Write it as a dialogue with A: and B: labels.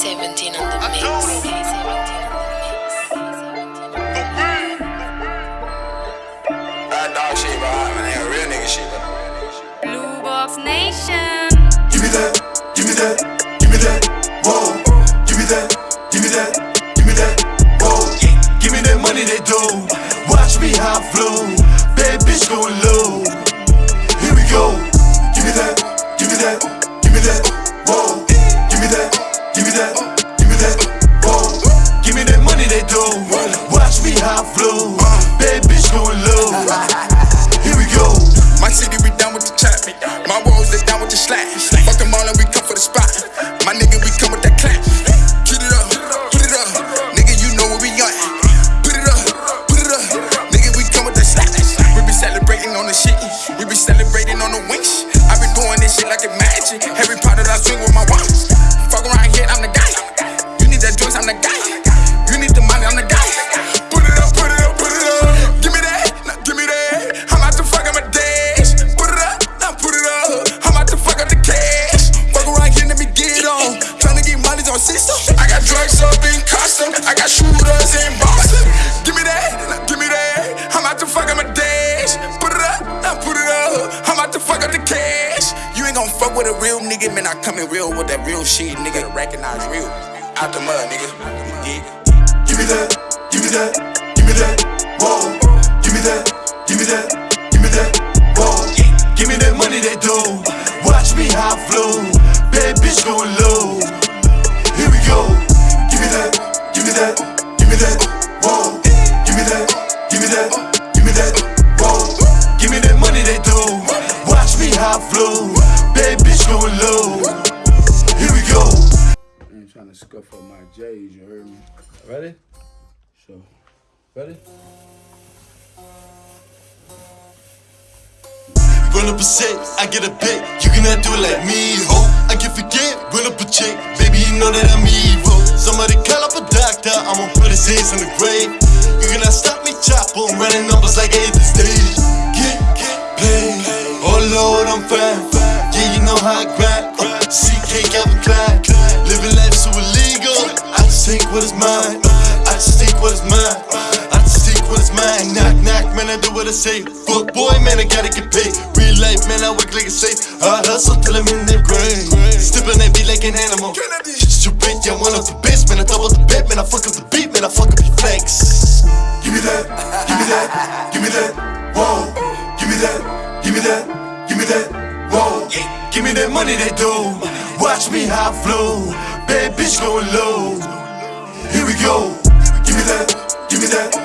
A: 17 on the mix.
B: Blue Box Nation.
C: Give me that, give me that, give me that, whoa. Give me that, give me that, give me that, whoa. Give me that money they do. Watch me how flow. Bad bitch low. Here we go. Give me that, give me that, give me that. Watch me how I flow. Bad bitch going low. Here we go.
D: My city, we down with the trap. My walls, they down with the slack. Fuck them all and we come for the spot. My nigga, we come with that clap. Keep it up, put it up. Nigga, you know where we at. Put it up, put it up. Nigga, we come with that slack. We be celebrating on the shit. We be celebrating on the winch. I been doing this shit like a magic. Every part that I swing with my watch. Fuck around here, I'm the guy. You need that joints, I'm the guy. System. I got drugs up in custom. I got shooters in Boston. Give me that, give me that. I'm out to fuck up my dash. Put it up, now put it up. I'm out to fuck up the cash. You ain't gon' fuck with a real nigga, man. I come in real with that real shit, nigga. Recognize real. Out the mud, nigga.
C: Give me that, give me that, give me that, whoa. Give me that, give me that, give me that, whoa. Give me that money they do. Watch me how I flow. Bad bitch going low.
E: Ain't trying to scuff up my J's, you heard me? Ready? So, ready?
C: Run up a set, I get a bit. You cannot do it like me, ho. I can forget, run up a check. Baby, you know that I'm evil. Somebody call up a doctor, I'ma put his hands in the grave. You cannot stop me, chop I'm running numbers like I hit the stage. Get, get paid. Oh Lord, I'm fine. Yeah, you know how I grind. Uh, CK Calvin Take what is mine. I just take what is mine. I just take what is mine. Knock, knock, man, I do what I say. Fuck boy, man, I gotta get paid. Real life, man, I work like a safe. I hustle till I'm in their brain. Stepping that beat like an animal. Stupid, yeah, one of the best, man. I double the bet, man. I fuck up the beat, man. I fuck up your flex. Give me that, give me that, give me that, whoa. Give me that, give me that, give me that, whoa. Give me that money they do. Watch me how I flow. Bad bitch going low. Go. Give me that, give me that,